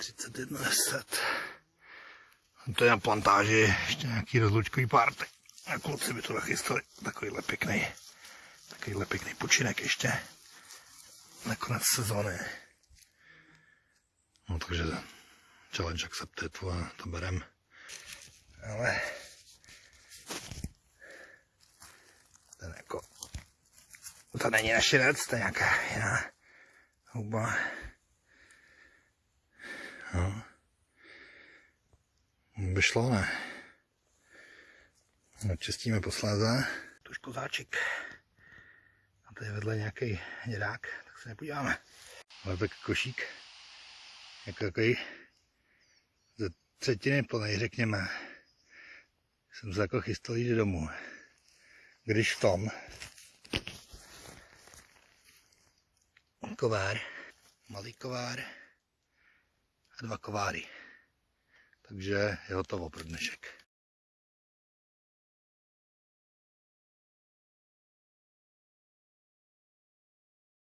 31,10. To je na plantáži, ještě nějaký rozlučkový párty. A kluci by to nachystali. Takovýhle pěkný, takovýhle pěkný počinek ještě. Nakonec sezóny. No takže challenge accepted, to, to berem. Ale ten jako, to není našinec, to je nějaká jiná huba. No. By šlo, ne? Očistíme posléze. To kozáček. A tady vedle nějaký děrák, tak se nepodíváme. Ale tak košík, jako takový ze třetiny plný, řekněme. Jsem se jako chystal jít domů. Když v tom kovár, malý kovár a dva kováry. Takže je hotovo pro dnešek.